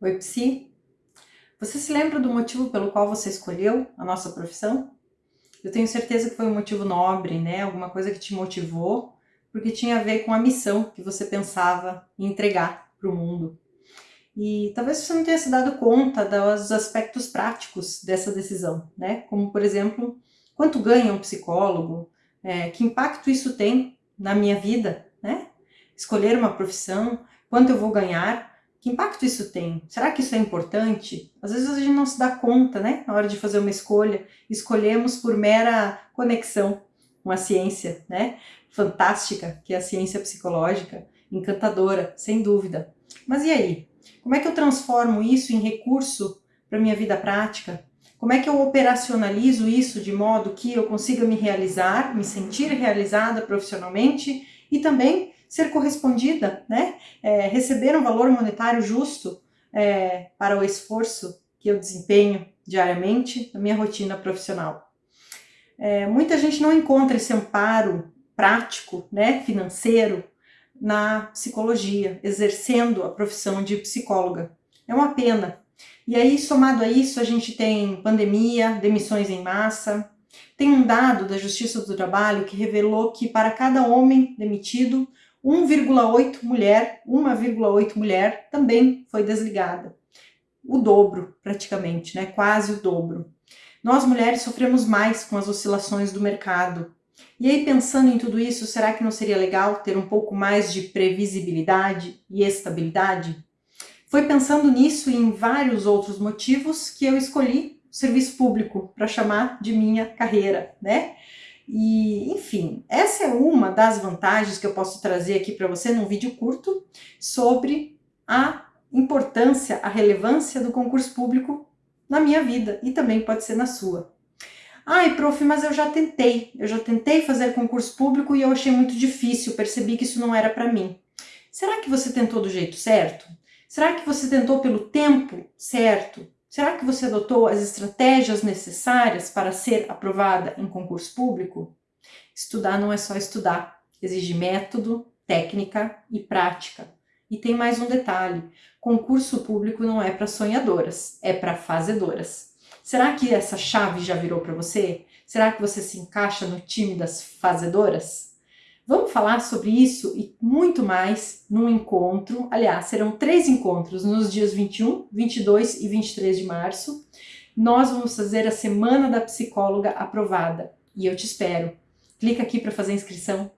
Oi, Psi. Você se lembra do motivo pelo qual você escolheu a nossa profissão? Eu tenho certeza que foi um motivo nobre, né? Alguma coisa que te motivou, porque tinha a ver com a missão que você pensava entregar para o mundo. E talvez você não tenha se dado conta dos aspectos práticos dessa decisão, né? Como, por exemplo, quanto ganha um psicólogo, é, que impacto isso tem na minha vida, né? Escolher uma profissão, quanto eu vou ganhar, que impacto isso tem? Será que isso é importante? Às vezes a gente não se dá conta, né? Na hora de fazer uma escolha, escolhemos por mera conexão com a ciência, né? Fantástica, que é a ciência psicológica, encantadora, sem dúvida. Mas e aí? Como é que eu transformo isso em recurso para minha vida prática? Como é que eu operacionalizo isso de modo que eu consiga me realizar, me sentir realizada profissionalmente e também ser correspondida, né? É, receber um valor monetário justo é, para o esforço que eu desempenho diariamente na minha rotina profissional. É, muita gente não encontra esse amparo prático, né, financeiro, na psicologia, exercendo a profissão de psicóloga. É uma pena. E aí, somado a isso, a gente tem pandemia, demissões em massa. Tem um dado da Justiça do Trabalho que revelou que para cada homem demitido, 1,8 mulher, 1,8 mulher também foi desligada. O dobro, praticamente, né? quase o dobro. Nós mulheres sofremos mais com as oscilações do mercado. E aí, pensando em tudo isso, será que não seria legal ter um pouco mais de previsibilidade e estabilidade? Foi pensando nisso e em vários outros motivos que eu escolhi o serviço público para chamar de minha carreira, né? E, enfim, essa é uma das vantagens que eu posso trazer aqui para você num vídeo curto sobre a importância, a relevância do concurso público na minha vida e também pode ser na sua. Ai, prof, mas eu já tentei, eu já tentei fazer concurso público e eu achei muito difícil, percebi que isso não era para mim. Será que você tentou do jeito certo? Será que você tentou pelo tempo certo? Será que você adotou as estratégias necessárias para ser aprovada em concurso público? Estudar não é só estudar, exige método, técnica e prática. E tem mais um detalhe, concurso público não é para sonhadoras, é para fazedoras. Será que essa chave já virou para você? Será que você se encaixa no time das fazedoras? Vamos falar sobre isso e muito mais num encontro, aliás, serão três encontros nos dias 21, 22 e 23 de março. Nós vamos fazer a Semana da Psicóloga Aprovada e eu te espero. Clica aqui para fazer a inscrição